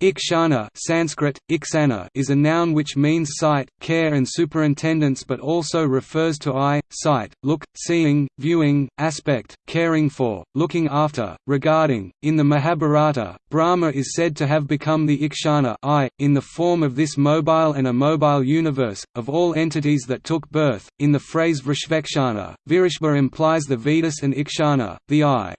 Ikshana Sanskrit, iksana is a noun which means sight, care and superintendence but also refers to eye, sight, look, seeing, viewing, aspect, caring for, looking after, regarding. In the Mahabharata, Brahma is said to have become the Ikshana eye, in the form of this mobile and immobile universe, of all entities that took birth. In the phrase Vrishvekshana, Virishva implies the Vedas and Ikshana, the eye.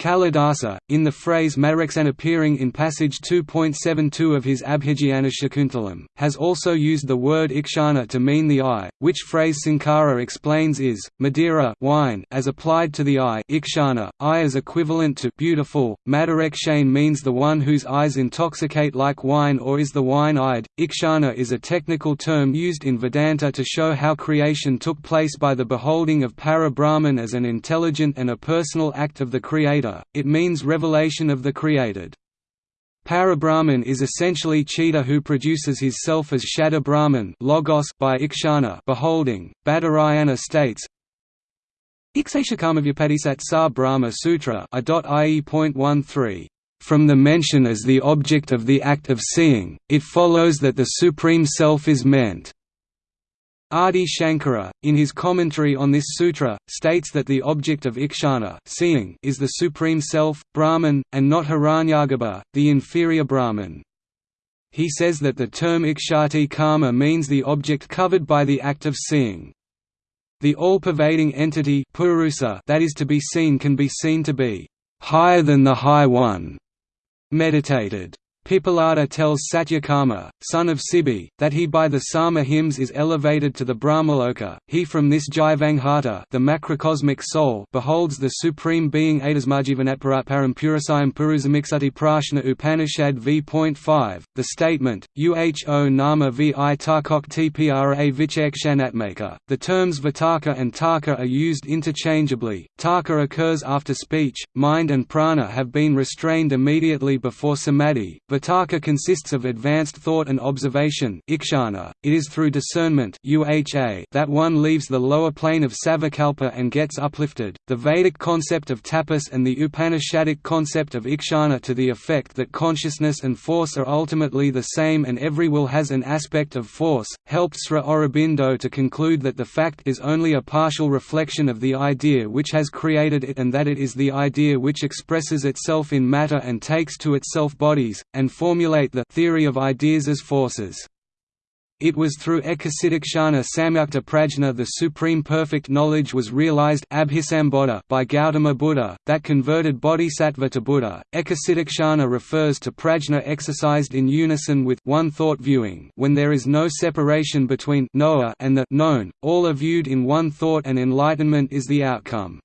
Kalidasa, in the phrase Madraksan appearing in passage 2.72 of his Abhijnana Shakuntalam, has also used the word ikshana to mean the eye, which phrase Sankara explains is, Madira wine as applied to the eye ikshana, eye is equivalent to beautiful, Madarakshain means the one whose eyes intoxicate like wine or is the wine-eyed. Ikshana is a technical term used in Vedanta to show how creation took place by the beholding of Para-Brahman as an intelligent and a personal act of the Creator it means revelation of the created. Parabrahman is essentially Chita who produces his self as Shabda Brahman logos by Ikshana beholding. Badarayana states, Ikshashakamavyupadisat sa Brahma Sutra From the mention as the object of the act of seeing, it follows that the Supreme Self is meant. Adi Shankara, in his commentary on this sutra, states that the object of ikshana seeing is the Supreme Self, Brahman, and not Hiranyagarbha, the inferior Brahman. He says that the term ikshati karma means the object covered by the act of seeing. The all-pervading entity purusa that is to be seen can be seen to be higher than the High One, meditated Pippalada tells Satyakama, son of Sibi, that he by the Sama hymns is elevated to the Brahmaloka. He from this Jivanghata, the macrocosmic soul, beholds the supreme being Adasmajivanatparatparam Purasayam Puruzamiksuti Prashna Upanishad v.5. The statement, Uho Nama vi Tarkok Tpra Vichakshanatmaka. The terms Vitarka and Tarka are used interchangeably. Tarka occurs after speech, mind and prana have been restrained immediately before samadhi Vitarka consists of advanced thought and observation ikshana. .It is through discernment that one leaves the lower plane of savikalpa and gets uplifted. The Vedic concept of tapas and the Upanishadic concept of ikshana to the effect that consciousness and force are ultimately the same and every will has an aspect of force, helped Sri Aurobindo to conclude that the fact is only a partial reflection of the idea which has created it and that it is the idea which expresses itself in matter and takes to itself bodies, and formulate the theory of ideas as forces. It was through Ekasitikshana Samyukta Prajna the supreme perfect knowledge was realized by Gautama Buddha, that converted bodhisattva to Buddha. Ekasitikshana refers to prajna exercised in unison with one thought viewing when there is no separation between knower and the known, all are viewed in one thought and enlightenment is the outcome.